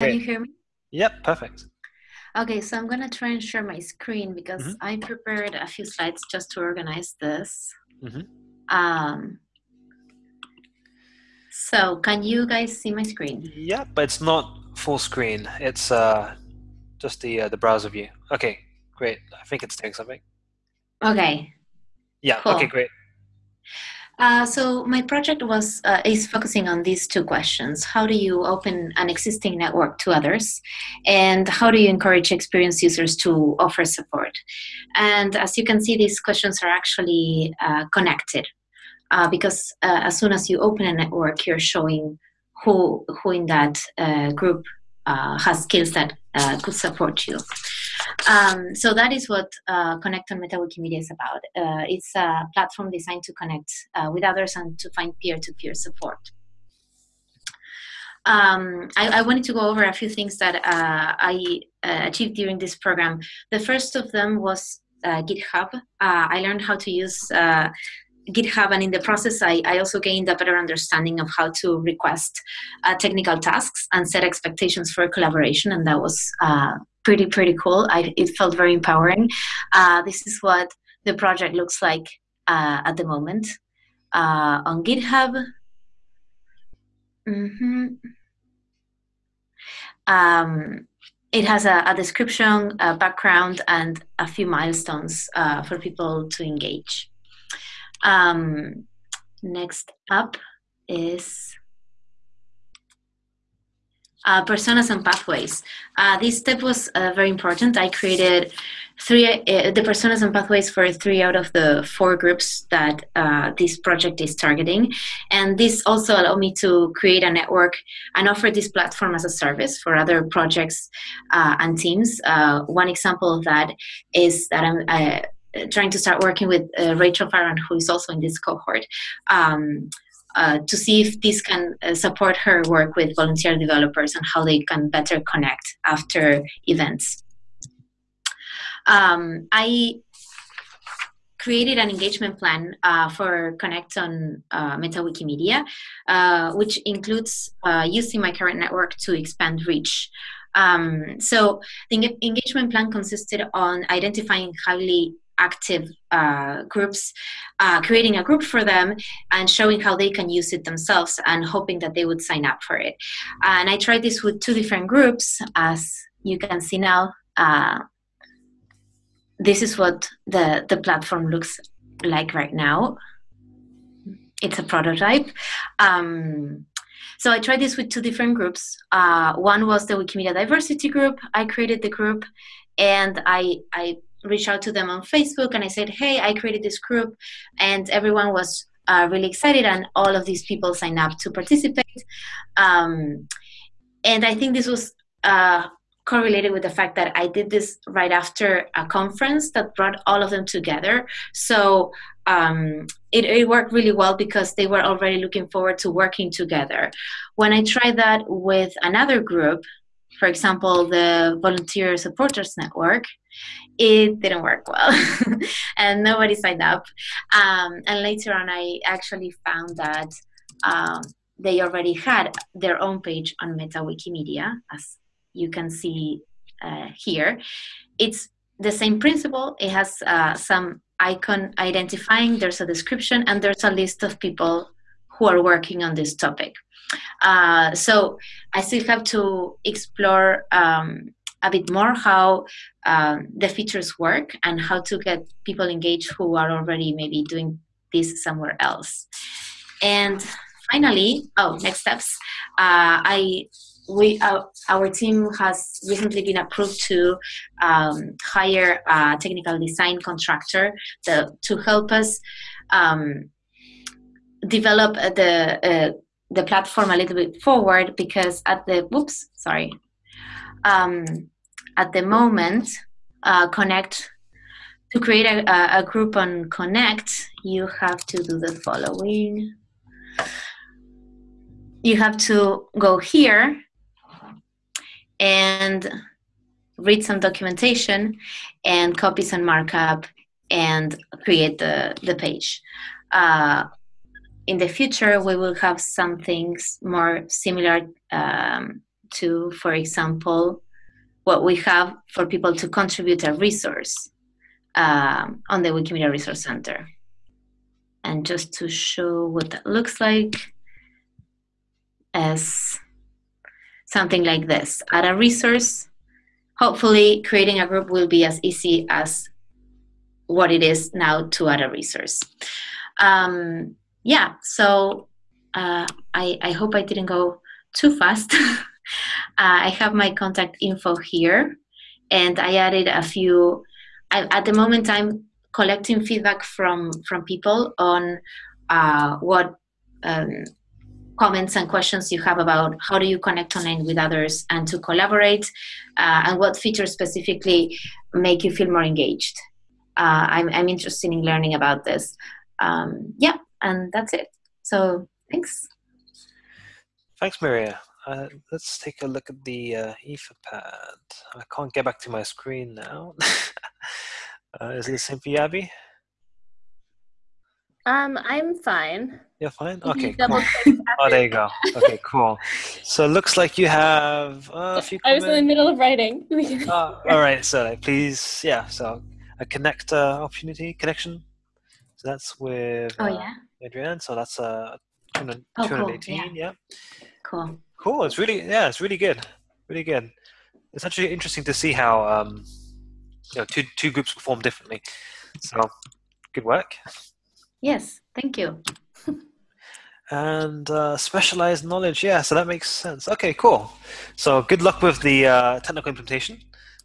Can you hear me? Yep, perfect. Okay, so I'm going to try and share my screen because Mhm. I prepared a few slides just to organize this. Mhm. Um, so can you guys see my screen? Yep, but it's not full screen. It's uh, just the uh, the browser view. Okay, great. I think it's doing something. Okay. Yeah. Cool. Okay, great. Uh, so my project was uh, is focusing on these two questions: How do you open an existing network to others, and how do you encourage experienced users to offer support? And as you can see, these questions are actually uh, connected uh, because uh, as soon as you open a network, you're showing who who in that uh, group has skills that could support you. Um, so that is what uh, Connect on Meta Wikimedia is about. Uh, it's a platform designed to connect uh, with others and to find peer-to-peer support. Um, I, I, wanted to go over a few things that uh, I uh, achieved during this program. The first of them was uh, GitHub. I learned how to use GitHub, and in the process, I, I, also gained a better understanding of how to request uh, technical tasks and set expectations for collaboration, and that was uh, pretty pretty cool. I, it felt very empowering. Uh, this is what the project looks like uh, at the moment uh, on GitHub. Mm-hmm. Um, it has a, a, description, a background, and a few milestones uh, for people to engage. Um, next up is uh, personas and pathways. Uh, this step was uh, very important. I created three uh, the personas and pathways for three out of the four groups that uh, this project is targeting, and this also allowed me to create a network and offer this platform as a service for other projects uh, and teams. one example of that is that I'm trying to start working with Rachel Farrand, who is also in this cohort. Um, uh, to see if this can uh, support her work with volunteer developers and how they can better connect after events. Um, I created an engagement plan uh, for Connect on uh, Meta Wikimedia, uh, which includes uh, using my current network to expand reach. Um, so the engagement plan consisted on identifying highly active uh, groups, uh, creating a group for them and showing how they can use it themselves and hoping that they would sign up for it. And I tried this with two different groups, as you can see now. Uh, this is what the, the platform looks like right now. It's a prototype. Um, so I tried this with two different groups. Uh, one was the Wikimedia Diversity group. I created the group and I, I reached out to them on Facebook and I said, hey, I created this group. And everyone was uh, really excited, and all of these people signed up to participate. Um, and I think this was uh, correlated with the fact that I did this right after a conference that brought all of them together. So um, it, it, worked really well because they were already looking forward to working together. When I tried that with another group, for example, the Volunteer Supporters Network, it didn't work well and nobody signed up. Um, and later on, I actually found that um, they already had their own page on Meta Wikimedia, as you can see uh, here. It's the same principle. It has uh, some icon identifying, there's a description, and there's a list of people who are working on this topic. Uh, so I still have to explore um, a bit more how um, the features work and how to get people engaged who are already maybe doing this somewhere else. And finally, oh, next steps. Uh, I we uh, our team has recently been approved to um, hire a technical design contractor to, to help us um, develop the uh, the platform a little bit forward because at the whoops sorry um, at the moment uh, connect to create a, a group on connect you have to do the following you have to go here and read some documentation and copy some markup and create the, the page. Uh, in the future, we will have some things more similar um, to, for example, what we have for people to contribute a resource um, on the Wikimedia Resource Center. And just to show what that looks like as something like this. Add a resource. Hopefully creating a group will be as easy as what it is now to add a resource. Um, yeah, so uh, I, I hope I didn't go too fast. uh, I have my contact info here and I added a few, I, at the moment I'm collecting feedback from, from people on uh, what um, comments and questions you have about how do you connect online with others and to collaborate uh, and what features specifically make you feel more engaged. Uh, I'm, I'm interested in learning about this. Um, yeah, and that's it. So thanks. Thanks, Maria. Uh, let's take a look at the uh, Etherpad. I can't get back to my screen now. uh, is it the same for you, Abby? Um, I'm fine. You're fine? Okay, cool. Oh, there you go. Okay, cool. So it looks like you have uh, a few I was in the middle of writing. uh, all right, so please, yeah, so a connect uh, opportunity, connection. So that's with oh, yeah. Adrienne. So that's uh, 218, cool. yeah. yeah. Cool. Cool. It's really, yeah, it's really good. Really good. It's actually interesting to see how, um, you know, two, two groups perform differently. So good work. Yes, thank you. and uh, specialized knowledge, yeah, so that makes sense. Okay, cool. So good luck with the uh, technical implementation.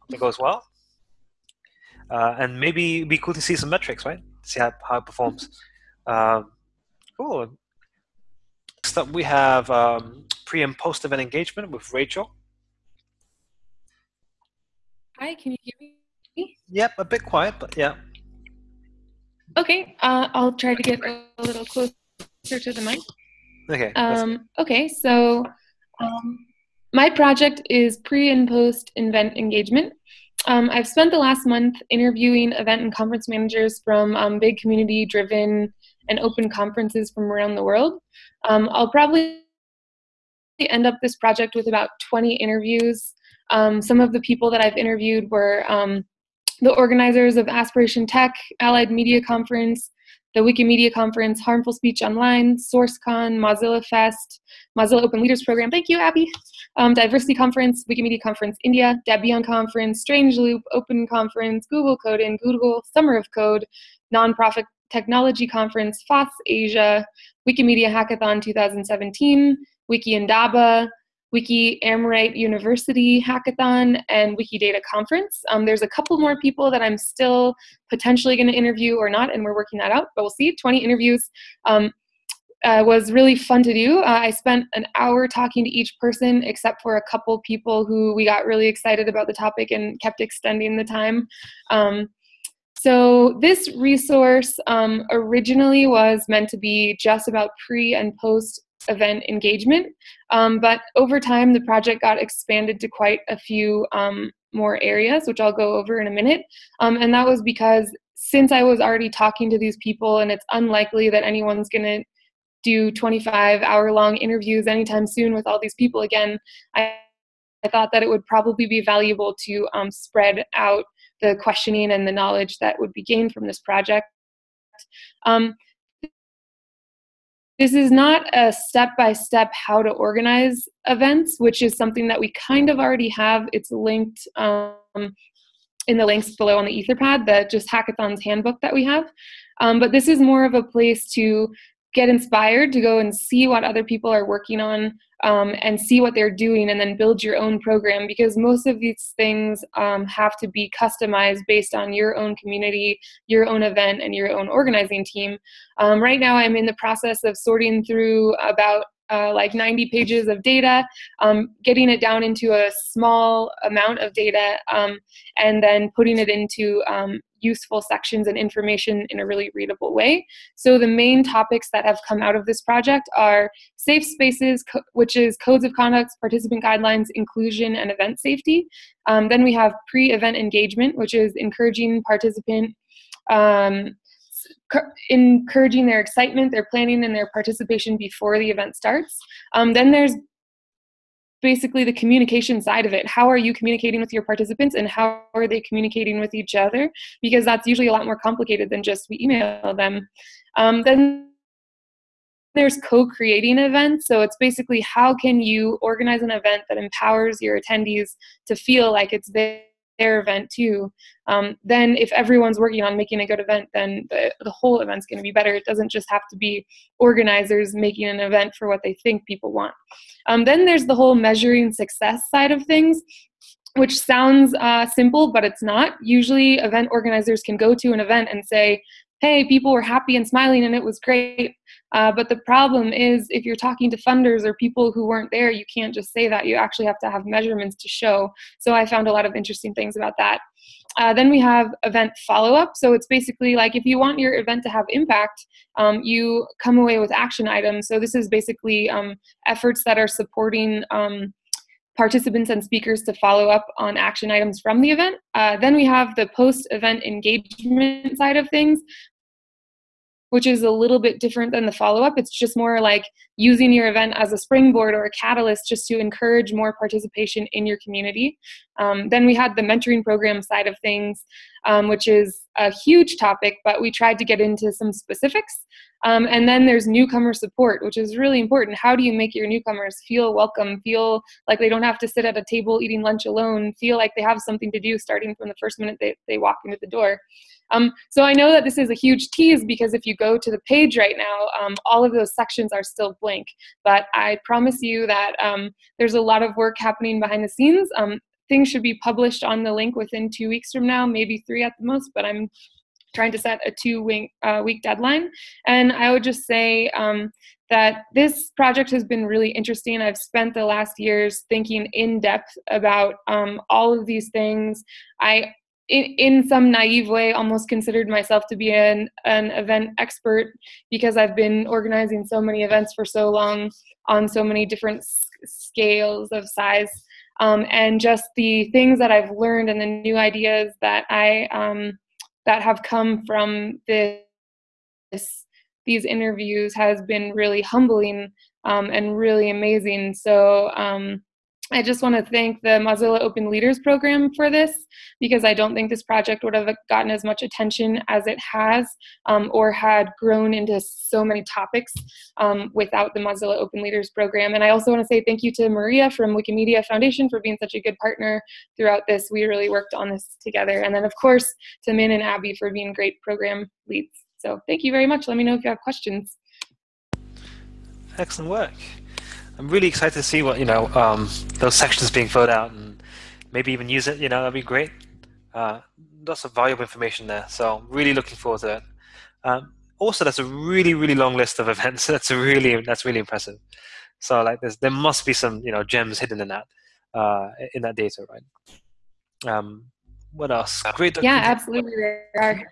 Hope it goes well. Uh, and maybe it'd be cool to see some metrics, right? See how, how it performs. Um, cool. Next up, we have um, pre and post event engagement with Rachel. Hi, can you hear me? Yep, a bit quiet, but yeah. Okay, uh, I'll try to get a little closer to the mic. Okay. Um, okay, so um, my project is pre and post event engagement. Um, I've spent the last month interviewing event and conference managers from um, big community driven and open conferences from around the world. Um, I'll probably end up this project with about 20 interviews. Um, some of the people that I've interviewed were the organizers of Aspiration Tech, Allied Media Conference, the Wikimedia Conference, Harmful Speech Online, SRCCON, Mozilla Fest, Mozilla Open Leaders Program, thank you, Abby, um, Diversity Conference, Wikimedia Conference India, Debian Conference, Strange Loop, Open Conference, Google Code in, Google Summer of Code, Nonprofit Technology Conference, FOSS Asia, Wikimedia Hackathon 2017, Wiki Indaba, Wiki Amrita University Hackathon and Wikidata Conference. Um, there's a couple more people that I'm still potentially going to interview or not, and we're working that out, but we'll see. 20 interviews um, uh, was really fun to do. Uh, I spent an hour talking to each person, except for a couple people who we got really excited about the topic and kept extending the time. Um, so this resource um, originally was meant to be just about pre and post event engagement. Um, but over time, the project got expanded to quite a few um, more areas, which I'll go over in a minute. Um, and that was because since I was already talking to these people, and it's unlikely that anyone's going to do 25 hour long interviews anytime soon with all these people again, I, I thought that it would probably be valuable to um, spread out the questioning and the knowledge that would be gained from this project. Um, this is not a step by step how to organize events, which is something that we kind of already have. It's linked um, in the links below on the Etherpad, the just hackathons handbook that we have. Um, but this is more of a place to get inspired to go and see what other people are working on um, and see what they're doing and then build your own program because most of these things um, have to be customized based on your own community your own event and your own organizing team. Um, right now i'm in the process of sorting through about uh, like 90 pages of data, um, getting it down into a small amount of data, um, and then putting it into um, useful sections and information in a really readable way. So the main topics that have come out of this project are safe spaces, which is codes of conduct, participant guidelines, inclusion, and event safety. Um, then we have pre-event engagement, which is encouraging participant um, encouraging their excitement, their planning, and their participation before the event starts. Um, then there's basically the communication side of it. How are you communicating with your participants and how are they communicating with each other? Because that's usually a lot more complicated than just we email them. Um, then there's co-creating events. So it's basically how can you organize an event that empowers your attendees to feel like it's their their event too. Um, then if everyone's working on making a good event, then the, the whole event's going to be better. It doesn't just have to be organizers making an event for what they think people want. Um, then there's the whole measuring success side of things which sounds uh, simple, but it's not. Usually, event organizers can go to an event and say, hey, people were happy and smiling and it was great. Uh, but the problem is, if you're talking to funders or people who weren't there, you can't just say that. You actually have to have measurements to show. So I found a lot of interesting things about that. Uh, then we have event follow up. So it's basically like if you want your event to have impact, um, you come away with action items. So this is basically um, efforts that are supporting. Um, participants and speakers to follow up on action items from the event. Uh, then we have the post-event engagement side of things, which is a little bit different than the follow-up. It's just more like using your event as a springboard or a catalyst just to encourage more participation in your community. Um, then we had the mentoring program side of things, um, which is a huge topic, but we tried to get into some specifics. Um, and then there's newcomer support, which is really important. How do you make your newcomers feel welcome, feel like they don't have to sit at a table eating lunch alone, feel like they have something to do starting from the first minute they, they walk into the door? Um, so I know that this is a huge tease because if you go to the page right now, um, all of those sections are still blank. But I promise you that um, there's a lot of work happening behind the scenes. Um, things should be published on the link within two weeks from now, maybe three at the most, but I'm trying to set a two week, uh, week deadline. And I would just say um, that this project has been really interesting. I've spent the last years thinking in depth about um, all of these things. I in, in some naive way almost considered myself to be an, an event expert because I've been organizing so many events for so long on so many different scales of size. Um, and just the things that I've learned and the new ideas that I um, that have come from this these interviews has been really humbling um, and really amazing. So um, I just want to thank the Mozilla Open Leaders Program for this because I don't think this project would have gotten as much attention as it has um, or had grown into so many topics um, without the Mozilla Open Leaders Program. And I also want to say thank you to Maria from Wikimedia Foundation for being such a good partner throughout this. We really worked on this together. And then, of course, to Min and Abby for being great program leads. So thank you very much. Let me know if you have questions. Excellent work. I'm really excited to see what you know um, those sections being filled out and maybe even use it. You know, that'd be great. Uh, lots of valuable information there. So I'm really looking forward to it. Um, also, that's a really really long list of events. That's really that's really impressive. So like there's there must be some you know gems hidden in that uh, in that data, right? Um, what else? Great. Yeah, absolutely there are.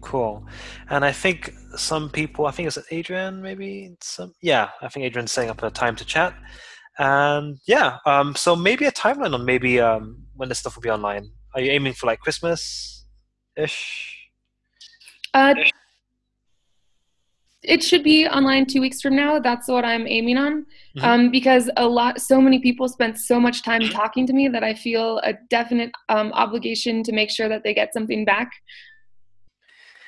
Cool. And I think some people, I think it's Adrian, maybe some, yeah, I think Adrian's setting up a time to chat. And yeah, um, so maybe a timeline on maybe um, when this stuff will be online. Are you aiming for like Christmas ish? Uh, it should be online two weeks from now. That's what I'm aiming on. Mm-hmm. Um, because a lot, so many people spent so much time talking to me that I feel a definite um, obligation to make sure that they get something back.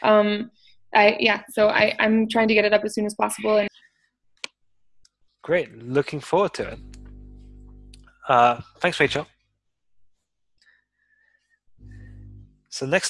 Um, I yeah, so I I'm trying to get it up as soon as possible. And great, looking forward to it. Uh, thanks, Rachel. So next.